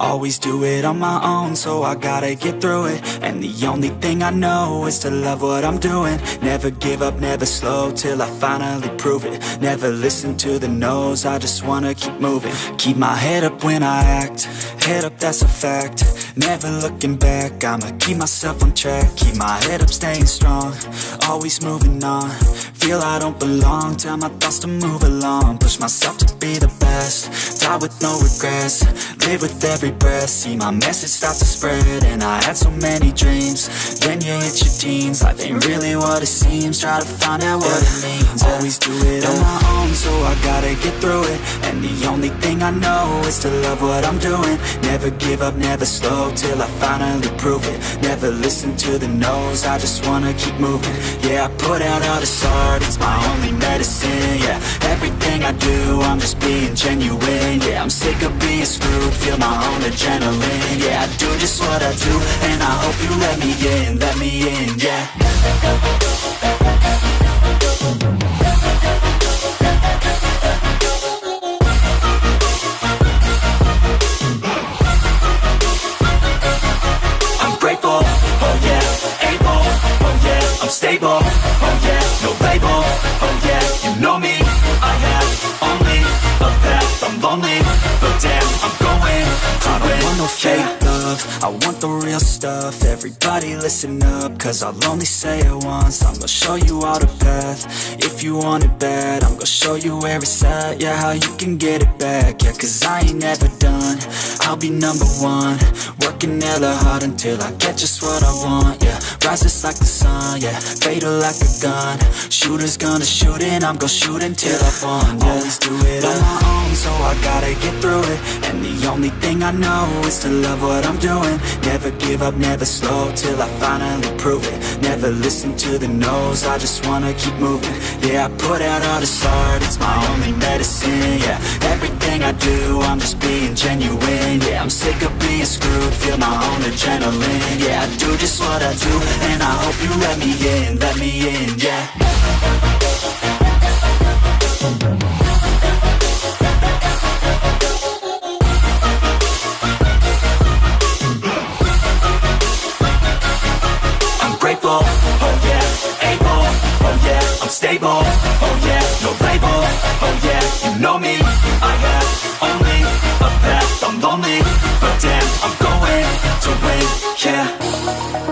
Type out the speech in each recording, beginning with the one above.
Always do it on my own, so I gotta get through it. And the only thing I know is to love what I'm doing. Never give up, never slow, till I finally prove it. Never listen to the no's, I just wanna keep moving. Keep my head up when I act, head up that's a fact Never looking back, I'ma keep myself on track Keep my head up, staying strong, always moving on. Feel I don't belong, tell my thoughts to move along. Push myself to be the best, die with no regrets Live with every breath, see my message start to spread And I had so many dreams, then you hit your teens Life ain't really what it seems, try to find out what it means Always do it on my own, so I gotta get through it And the only thing I know is to love what I'm doing. Never give up, never slow, till I finally prove it. Never listen to the no's, I just wanna keep moving. Yeah, I put out all this art, it's my only medicine Yeah, everything I do, I'm just being genuine Yeah, I'm sick of being screwed, feel my own adrenaline Yeah, I do just what I do, and I hope you let me in, let me in, yeah stable, oh yeah, no label, oh yeah, you know me, I have only a path, I'm lonely, but damn, I'm I don't want no fake love, I want the real stuff, everybody listen up, cause I'll only say it once, I'm gonna show you all the path, if you want it bad, I'm gonna show you where it's at, yeah, how you can get it back, yeah, cause I ain't never done, I'll be number one, working hella hard until I get just what I want, yeah, rise just like the sun, yeah, fatal like a gun, shooters gonna shoot and I'm gonna shoot until I won, yeah, always do it on my own, so I gotta get through it, and the only thing I know is to love what I'm doing, never give up, never slow, till I finally prove it, never listen to the no's, I just wanna keep moving, yeah, I put out all this art, it's my only medicine, yeah, everything I do, I'm just being genuine, yeah, I'm sick of being screwed, feel my own adrenaline, yeah, I do just what I do, and I hope you let me in, let me in, yeah. Yeah, I'm stable, oh yeah, no label, oh yeah, you know me, I have only a path, I'm lonely, but damn, I'm going to win, yeah.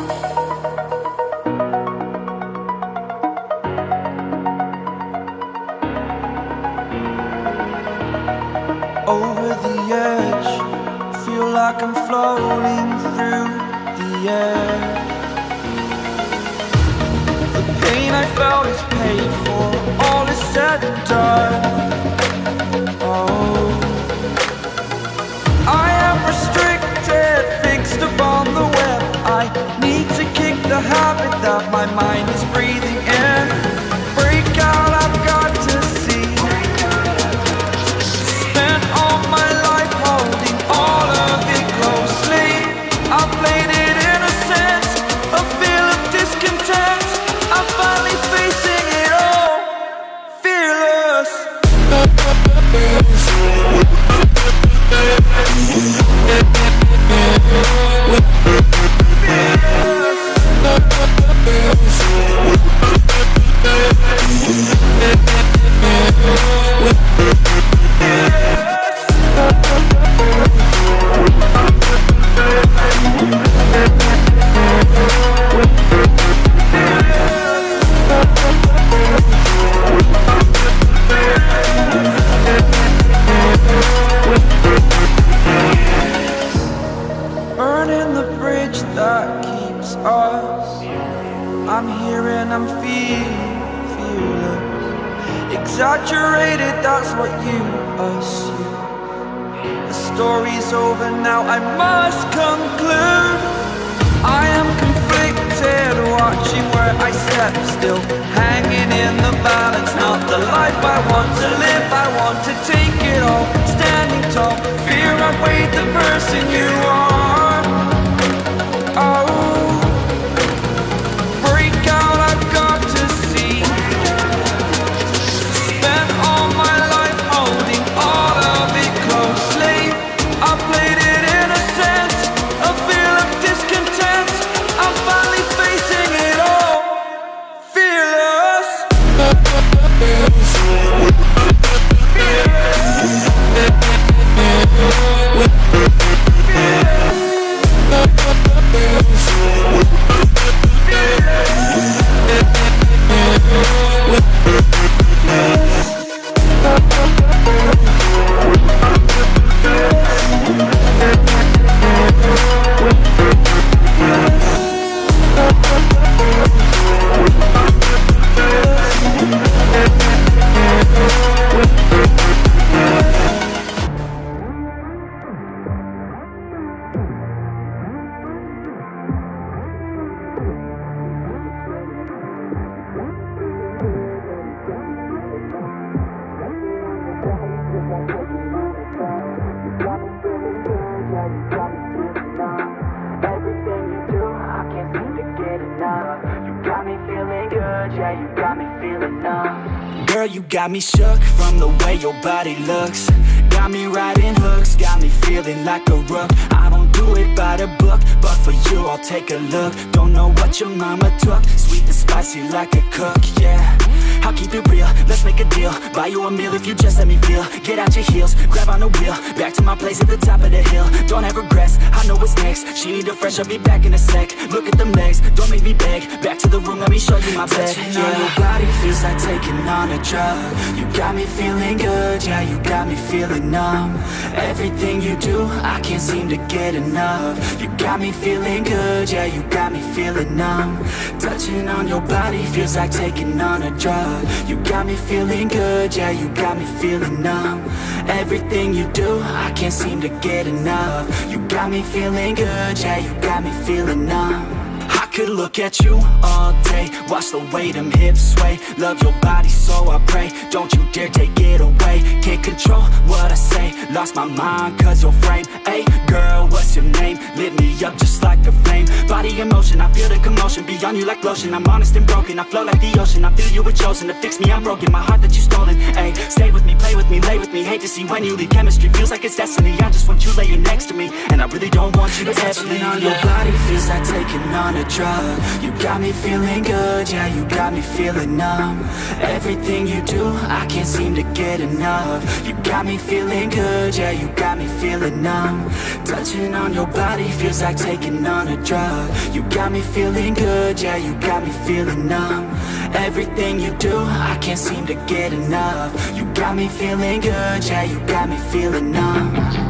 Got me shook from the way your body looks. Got me riding hooks, got me feeling like a rook. I don't do it by the book, but for you I'll take a look. Don't know what your mama took, sweet and spicy like a cook, yeah I'll keep it real, let's make a deal. Buy you a meal if you just let me feel. Get out your heels, grab on the wheel. Back to my place at the top of the hill. Don't have regrets, I know what's next. She need a fresh, I'll be back in a sec. Look at them legs, don't make me beg. Back to the room, let me show you my bed Touching on your body feels like taking on a drug. You got me feeling good, yeah, you got me feeling numb. Everything you do, I can't seem to get enough. You got me feeling good, yeah, you got me feeling numb. Touching on your body feels like taking on a drug you got me feeling good, yeah, you got me feeling numb. Everything you do, I can't seem to get enough. You got me feeling good, yeah, you got me feeling numb. I could look at you all day Watch the way them hips sway. Love your body so I pray. Don't you dare take it away. Can't control what I say. Lost my mind cause your frame. Hey girl, what's your name? Lit me up just like a flame. Body in motion, I feel the commotion. Beyond you like lotion. I'm honest and broken. I flow like the ocean. I feel you were chosen To fix me, I'm broken. My heart that you stolen. Hey, stay with me, play with me, lay with me. Hate to see when you leave. Chemistry feels like it's destiny. I just want you laying next to me. And I really don't want you to ever leave on your body. Feels like taking on a drug. You got me feeling good, yeah, you got me feeling numb. Everything you do, I can't seem to get enough. You got me feeling good, yeah, you got me feeling numb. Touching on your body feels like taking on a drug. You got me feeling good, yeah, you got me feeling numb. Everything you do, I can't seem to get enough. You got me feeling good, yeah, you got me feeling numb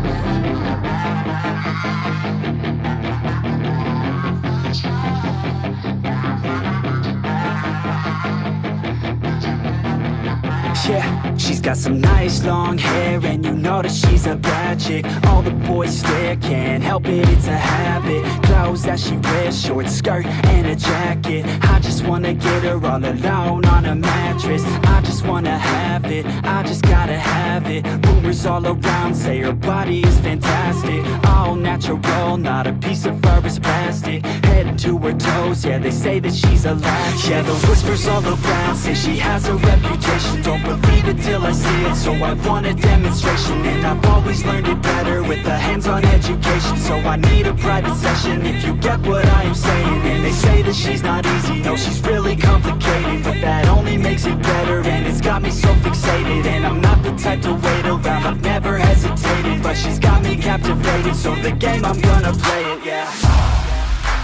got some nice long hair And you know that she's a bad chick. All the boys stare, can't help it, it's a habit. Clothes that she wears, short skirt and a jacket. I just wanna get her all alone on a mattress. I just wanna have it, I just gotta have it. Rumors all around say her body is fantastic. All natural, not a piece of fur is plastic. Head to her toes, yeah, they say that she's a latch. Yeah, the whispers all around say she has a reputation. Don't believe it till I see it, so I want a demonstration And I've always learned it better with a hands-on education So I need a private session if you get what I am saying And they say that she's not easy, no, she's really complicated But that only makes it better and it's got me so fixated And I'm not the type to wait around, I've never hesitated But she's got me captivated, so the game, I'm gonna play it, yeah.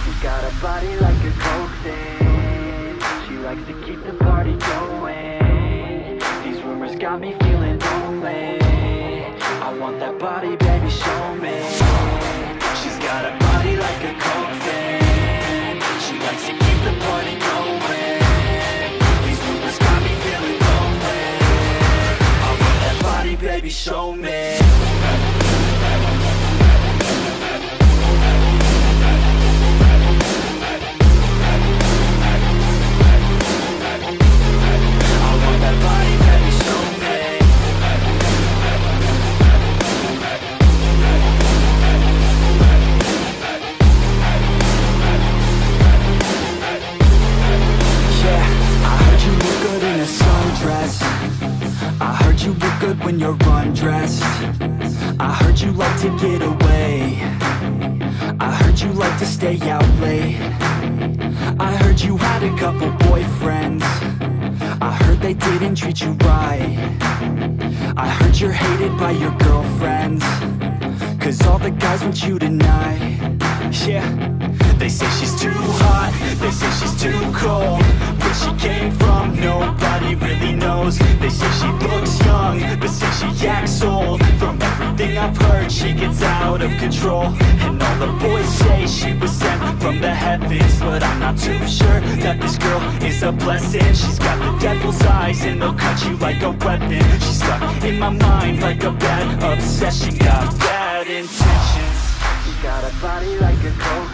She got a body like got me feeling lonely. I want that body, baby, show me. She's got a body like a coke thing She likes to keep the party going. These rumors got me feeling lonely. I want that body, baby, show me And they'll cut you like a weapon. She's stuck in my mind Like a bad obsession. Got bad intentions. She got a body like a coke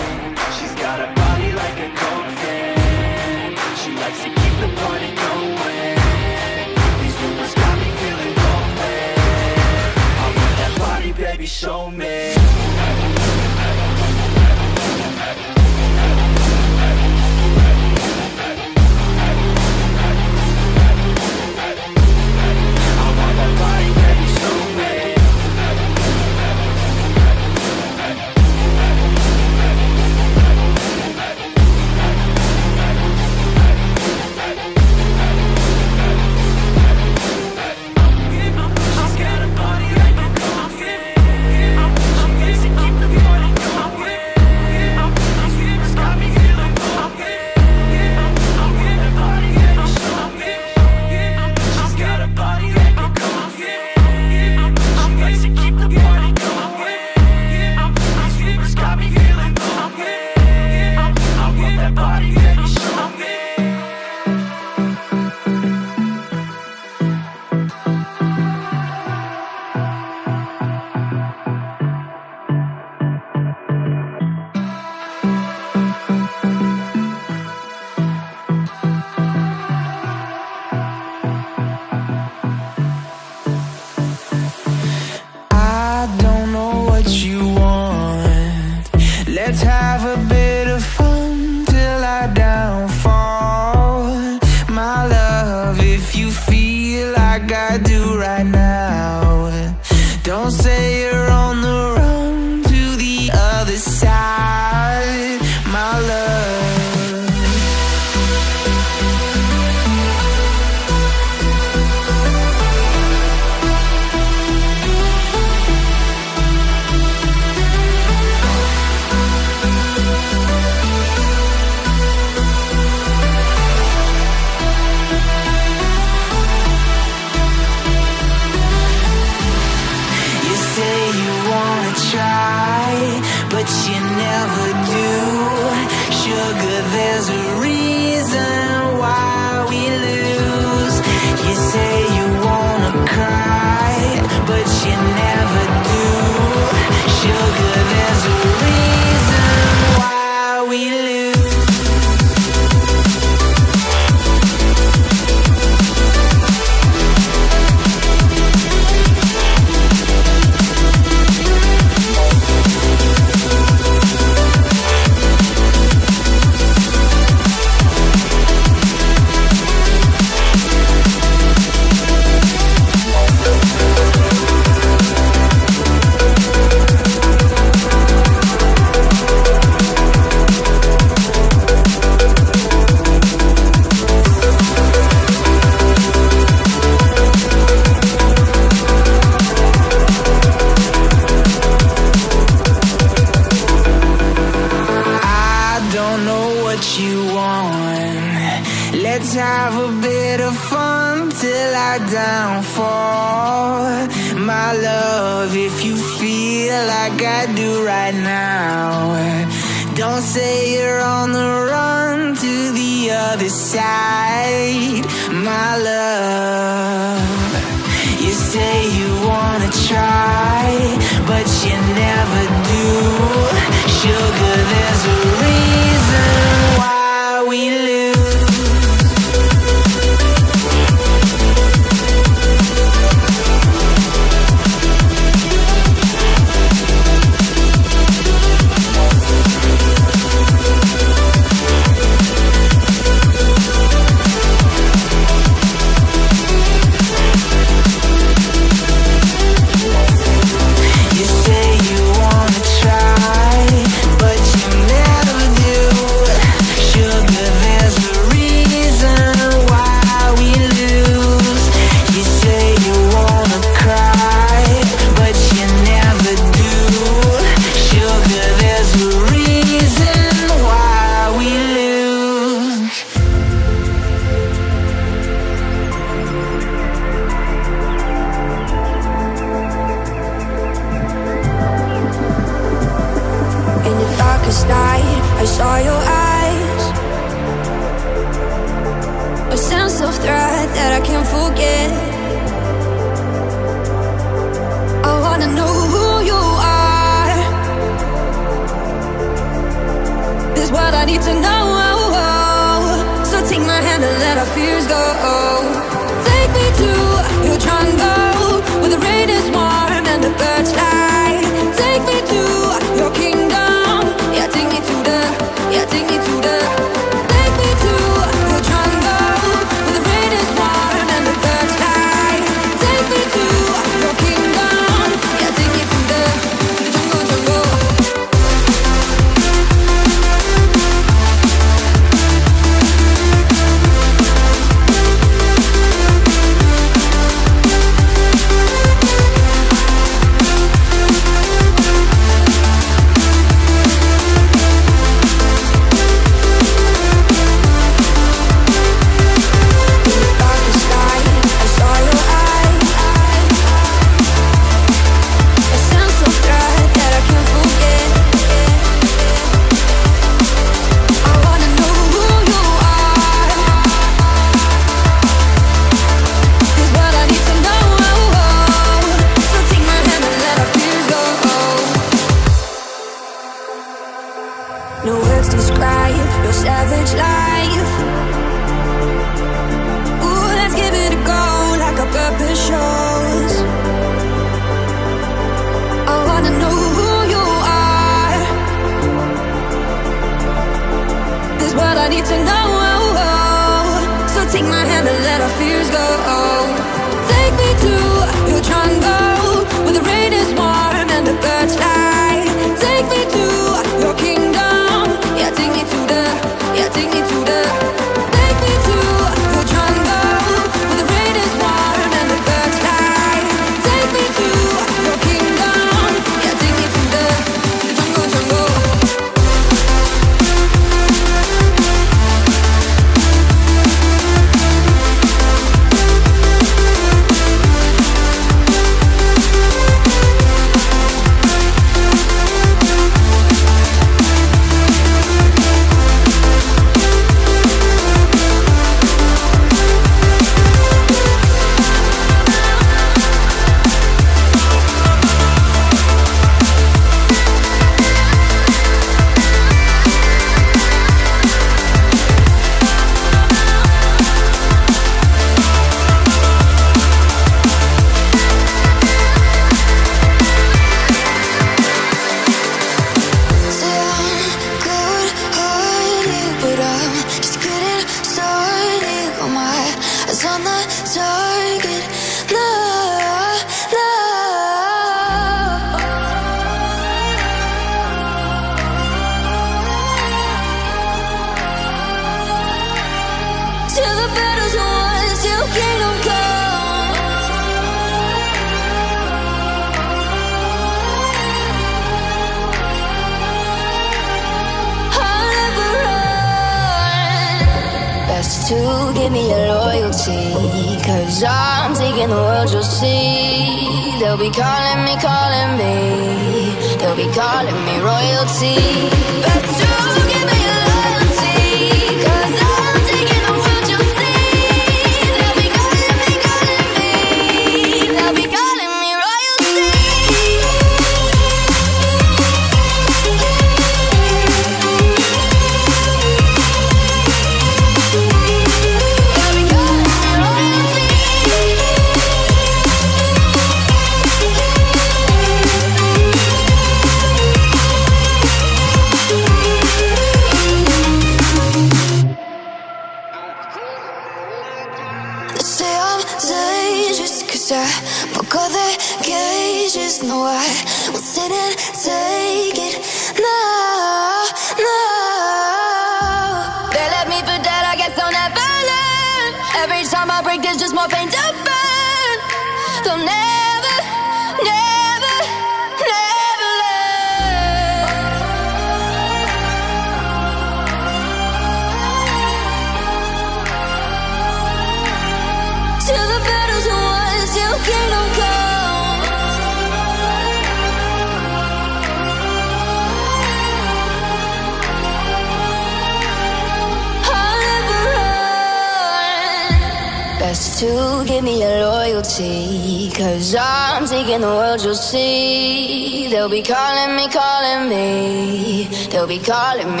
be calling me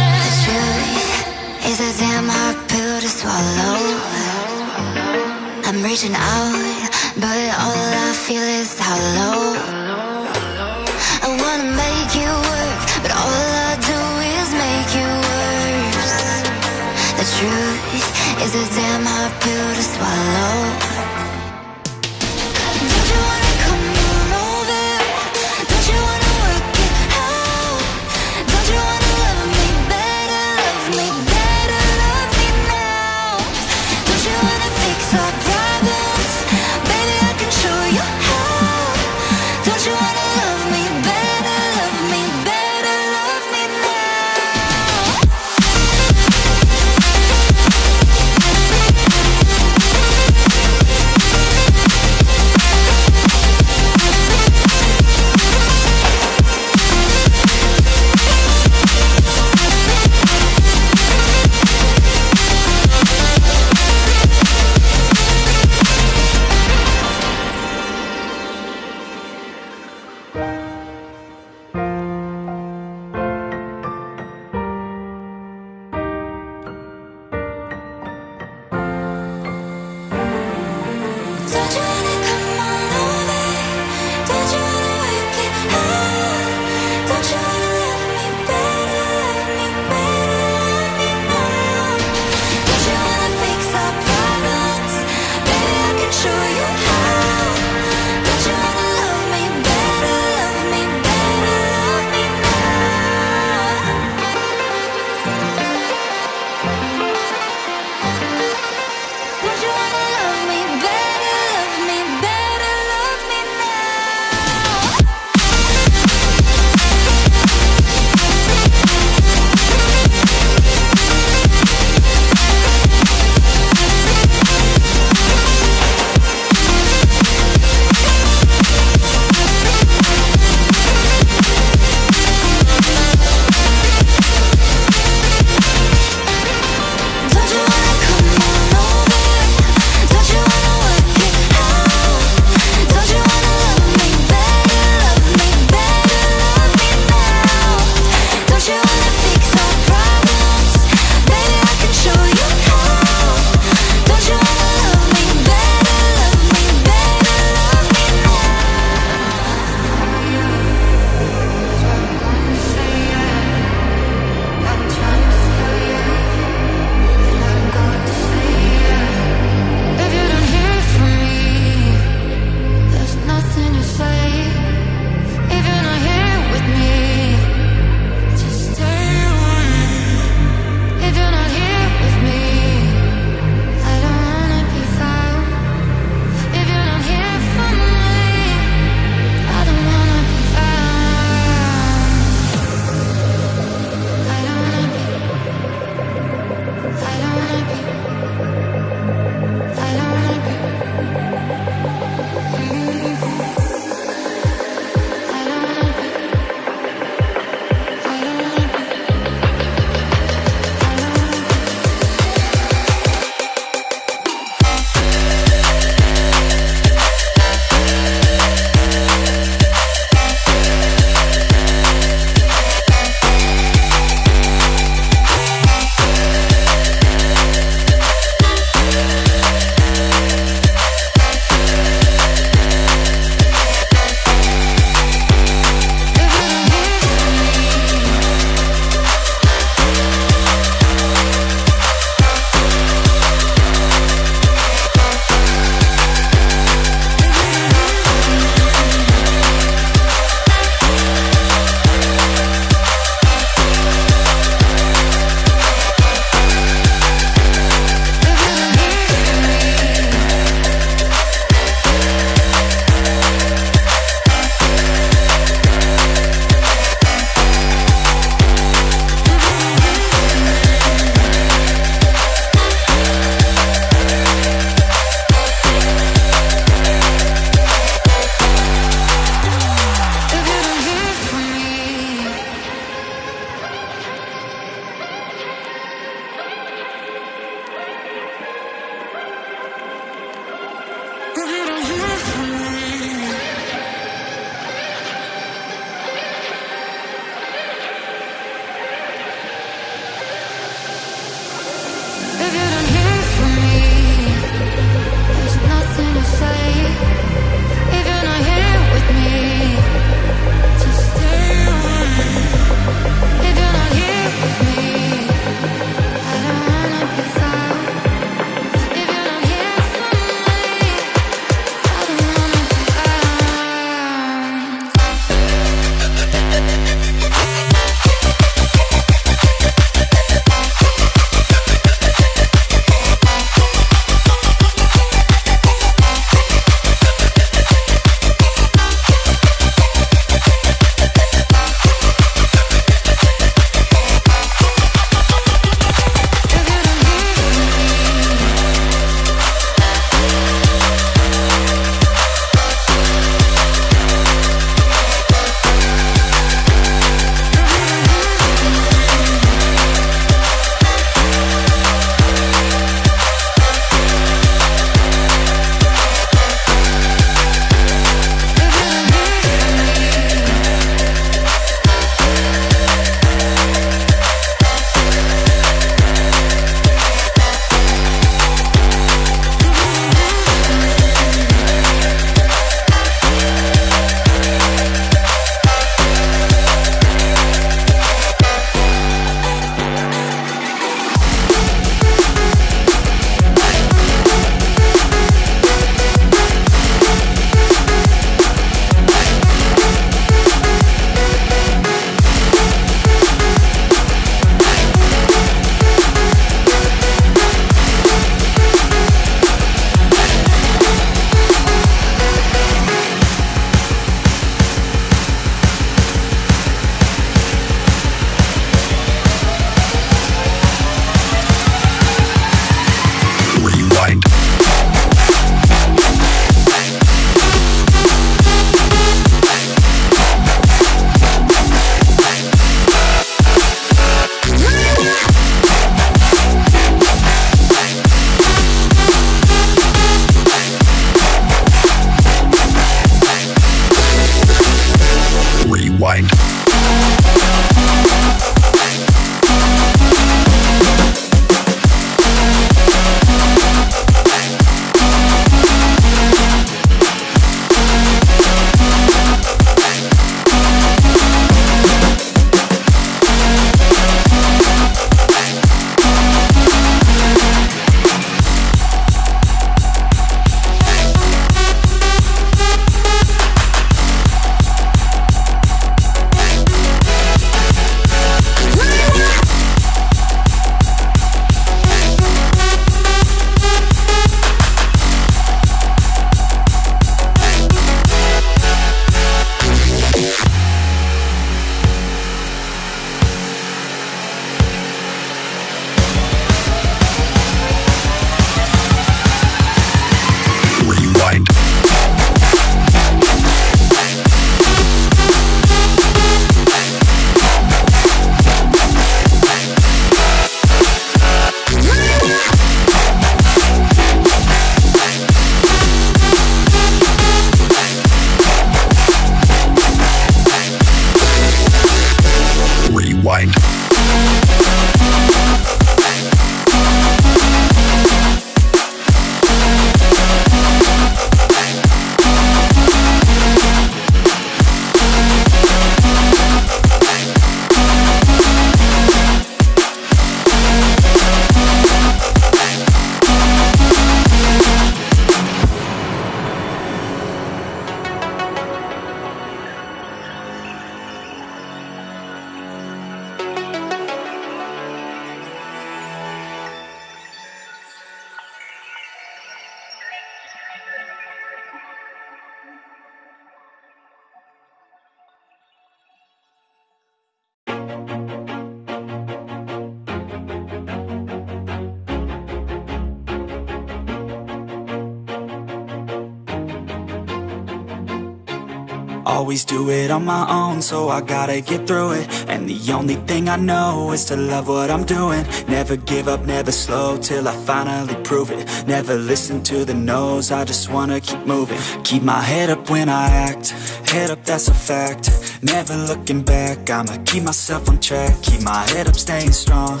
Always do it on my own, so I gotta get through it. And the only thing I know is to love what I'm doing. Never give up, never slow, till I finally prove it. Never listen to the no's, I just wanna keep moving. Keep my head up when I act, head up that's a fact. Never looking back, I'ma keep myself on track. Keep my head up, staying strong,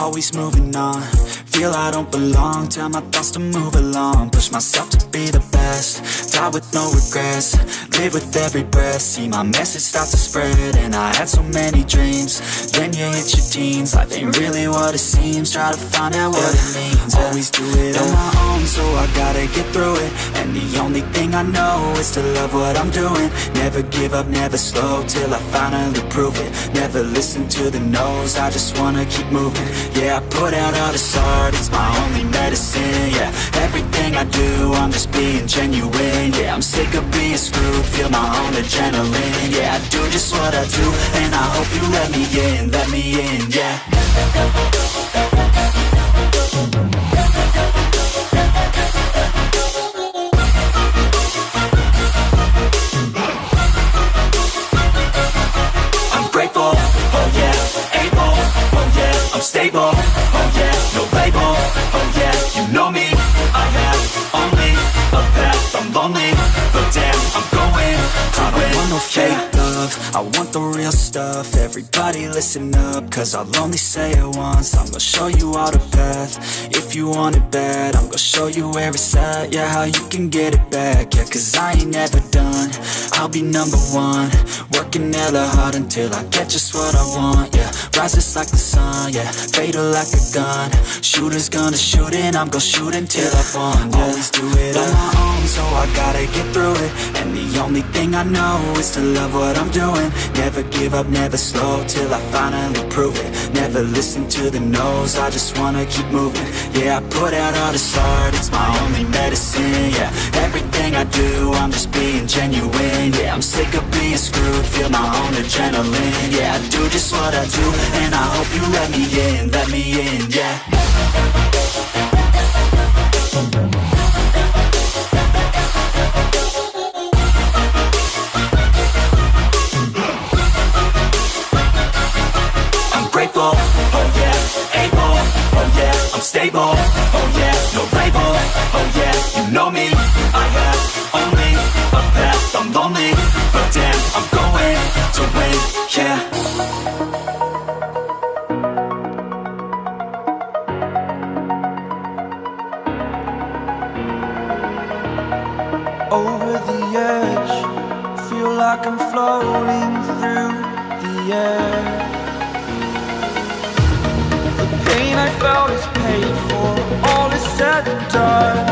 always moving on Feel I don't belong, tell my thoughts to move along. Push myself to be the best, die with no regrets. Live with every breath, see my message start to spread And I had so many dreams, then you hit your teens. Life ain't really what it seems, try to find out what it means. Always do it on my own, so I gotta get through it. And the only thing I know is to love what I'm doing. Never give up, never slow, till I finally prove it. Never listen to the no's, I just wanna keep moving. Yeah, I put out all this art, it's my only medicine Yeah, everything I do, I'm just being genuine Yeah, I'm sick of being screwed, feel my own adrenaline Yeah, I do just what I do, and I hope you let me in, let me in, yeah. I'm oh oh know me, I have only a path, I'm lonely, but damn, I want no fake love, I want the real stuff, everybody listen up, cause I'll only say it once, I'm gonna show you all the path, if you want it bad, I'm gonna show you where it's at, yeah, how you can get it back, yeah, cause I ain't never done, I'll be number one, working hella hard until I get just what I want, yeah, rises like the sun, yeah, fatal like a gun, shooters gonna shoot and I'm gonna shoot until I won, yeah, always do it on my own, so I gotta get through it, and the only thing I know is to love what I'm doing, never give up, never slow, till I finally prove it, never listen to the no's, I just wanna keep moving, yeah, I put out all this art, it's my only medicine, yeah, everything I do, I'm just being genuine, yeah, I'm sick of being screwed, feel my own adrenaline, yeah, I do just what I do, and I hope you let me in, let me in, yeah. stable Oh yeah, no label. Oh yeah, you know me. I have only a path I'm lonely But damn, I'm going to win. Yeah. Said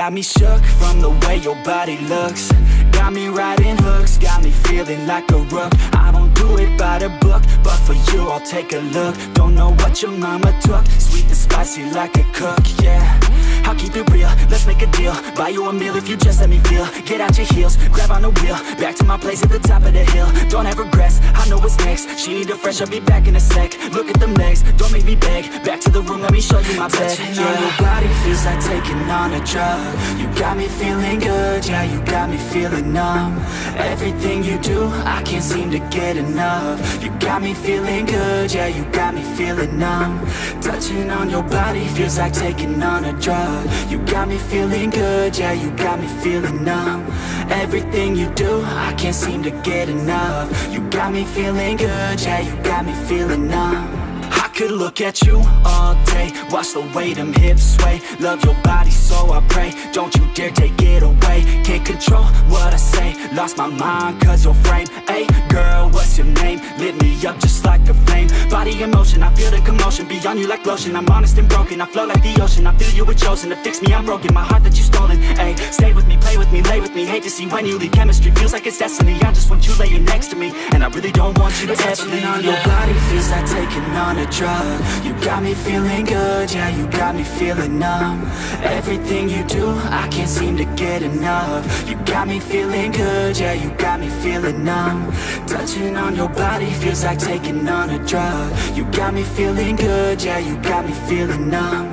got me shook from the way your body looks. Got me riding hooks, got me feeling like a rook. I don't do it by the book, but for you I'll take a look. Don't know what your mama took, sweet and spicy like a cook, yeah. I'll keep it real, let's make a deal. Buy you a meal if you just let me feel. Get out your heels, grab on the wheel. Back to my place at the top of the hill. Don't have regrets, I know what's next. She need a fresh, I'll be back in a sec. Look at them legs, don't make me beg. Back to the room, let me show you my bed. Touching Yeah. on your body feels like taking on a drug. You got me feeling good, yeah, you got me feeling numb. Everything you do, I can't seem to get enough. You got me feeling good, yeah, you got me feeling numb. Touching on your body feels like taking on a drug. You got me feeling good, yeah, you got me feeling numb. Everything you do, I can't seem to get enough. You got me feeling good, yeah, you got me feeling numb. Could look at you all day. Watch the way them hips sway. Love your body so I pray. Don't you dare take it away. Can't control what I say. Lost my mind cause your frame. Hey girl, what's your name? Lit me up just like a flame. Body in motion, I feel the commotion. Beyond you like lotion. I'm honest and broken. I flow like the ocean. I feel you were chosen To fix me, I'm broken. My heart that you stolen. Hey, stay with me, play with me, lay with me. Hate to see when you leave. Chemistry feels like it's destiny. I just want you laying next to me. And I really don't want you to ever leave on your body. Feels like taking on a drug You got me feeling good, yeah, you got me feeling numb. Everything you do, I can't seem to get enough. You got me feeling good, yeah, you got me feeling numb. Touching on your body feels like taking on a drug. You got me feeling good, yeah, you got me feeling numb.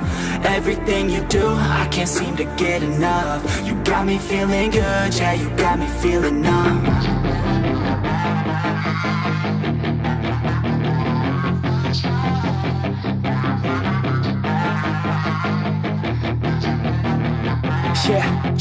Everything you do, I can't seem to get enough. You got me feeling good, yeah, you got me feeling numb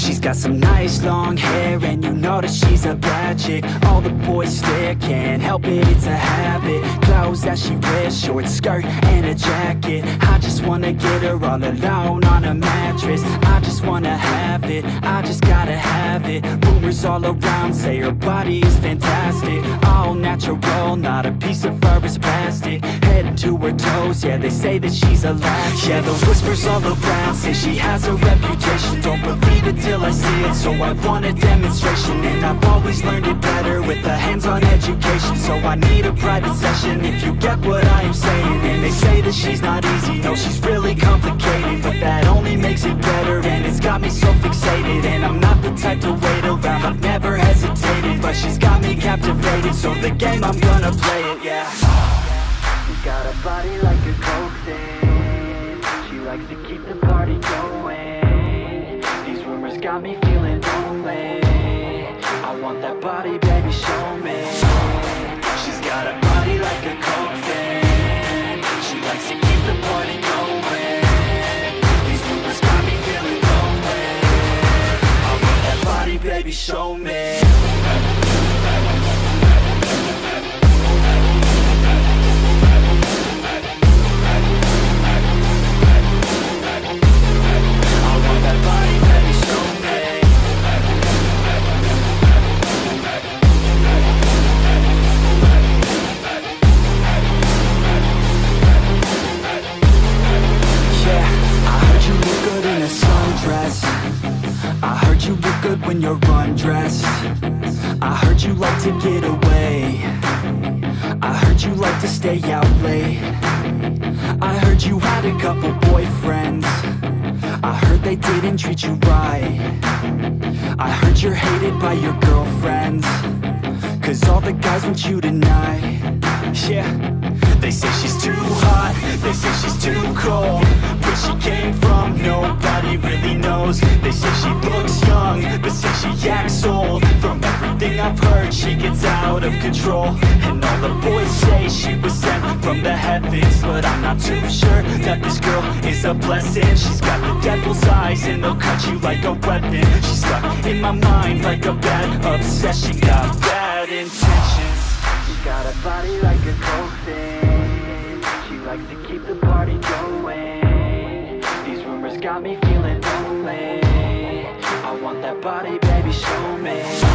she's got some nice long hair And you know that she's a bad chick. All the boys stare, can't help it, it's a habit. Clothes that she wears, short skirt and a jacket. I just wanna get her all alone on a mattress. I just wanna have it, I just gotta have it. Rumors all around say her body is fantastic. All natural, not a piece of fur is plastic. Head to her toes, yeah they say that she's a latch. Yeah the whispers all around say she has a reputation. Don't believe it I see it, so I want a demonstration And I've always learned it better with a hands-on education. So I need a private session if you get what I am saying. And they say that she's not easy, no she's really complicated. But that only makes it better and it's got me so fixated. And I'm not the type to wait around, I've never hesitated. But she's got me captivated, so the game I'm gonna play it, yeah. She's got a body like a coke thing She likes to keep the party going got me a blessing. She's got the devil's eyes And they'll cut you like a weapon. She's stuck in my mind Like a bad obsession. She Got bad intentions. She's got a body like a thing She likes to keep the party going. These rumors got me feeling lonely. I want that body, baby, show me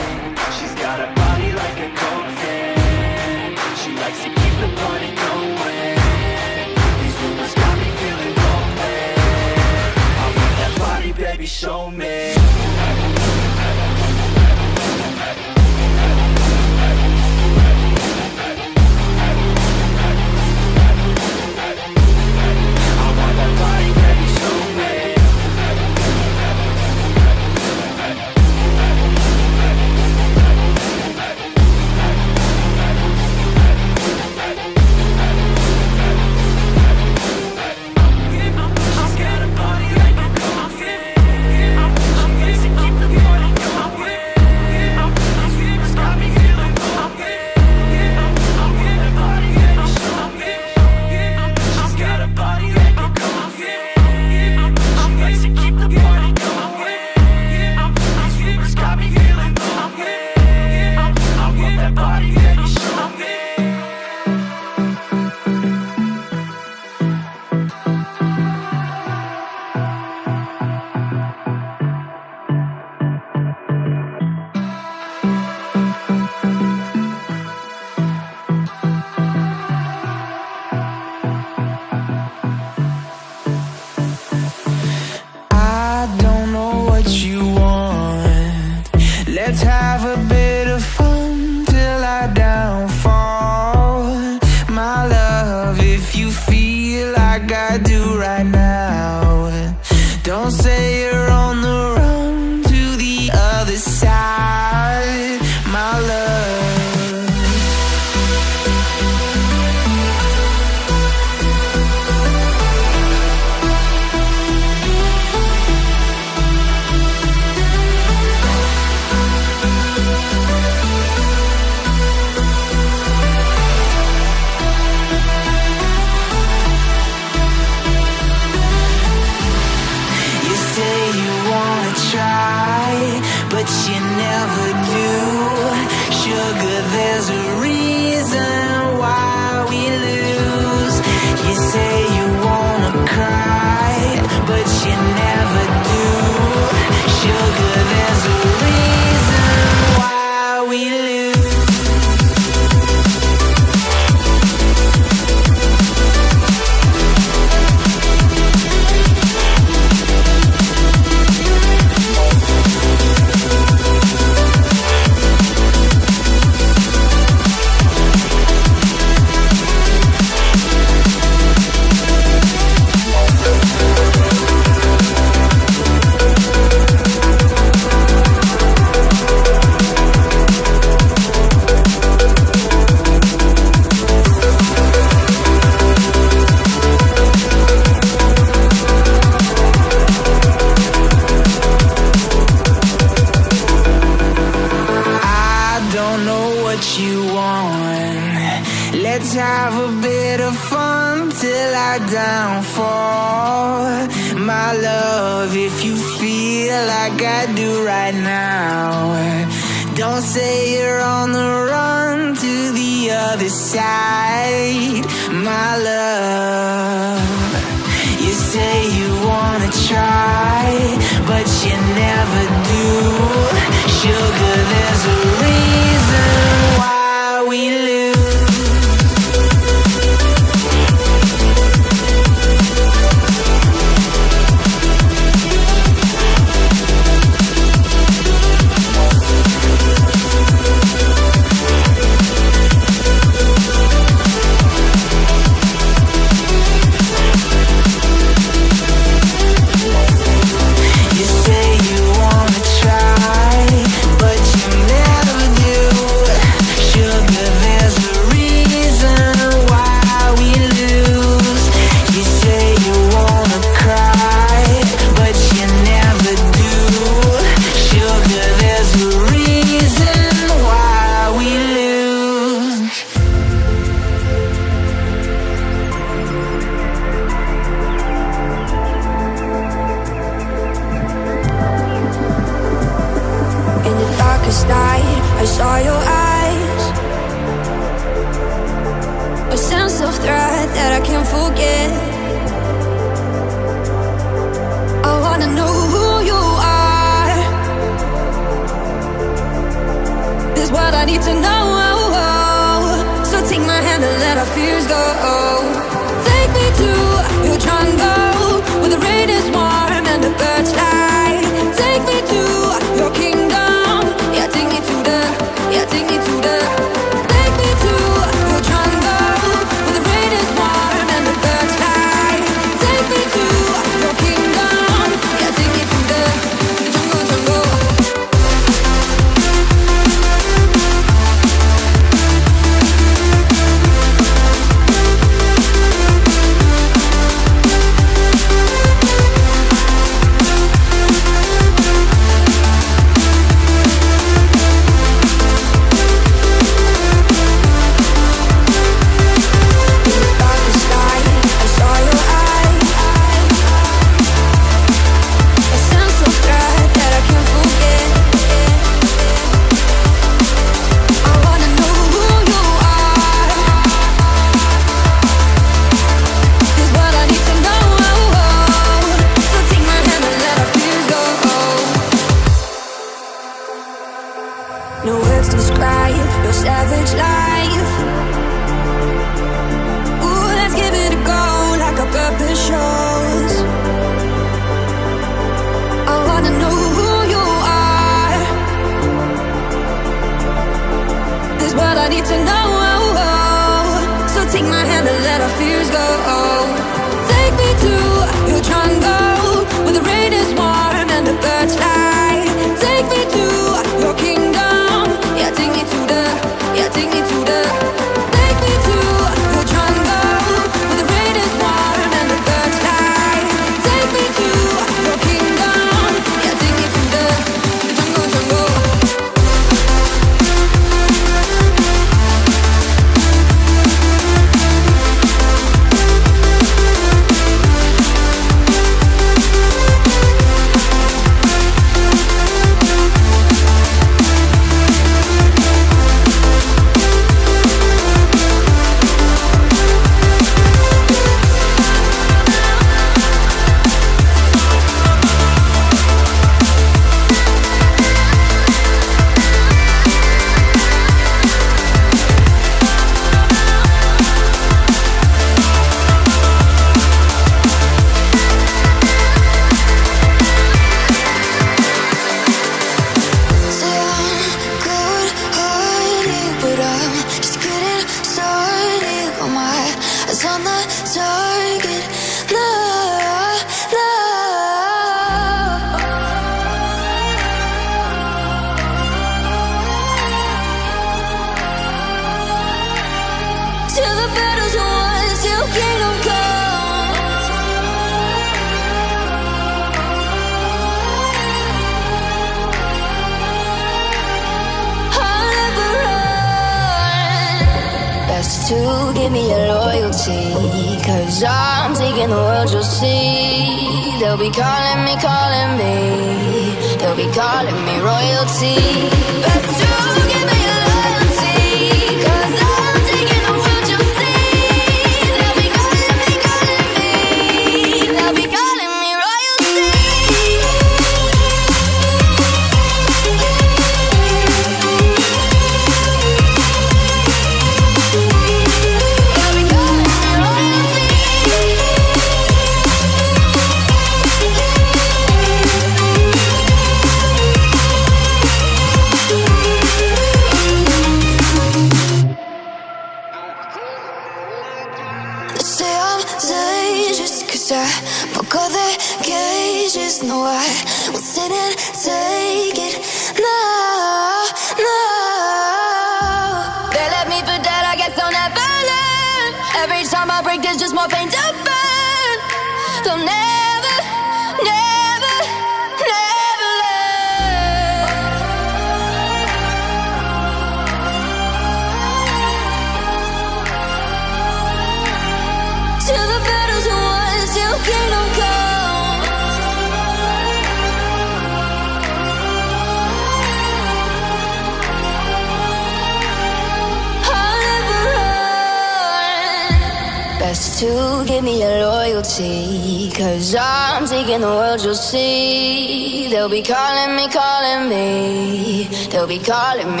be calling me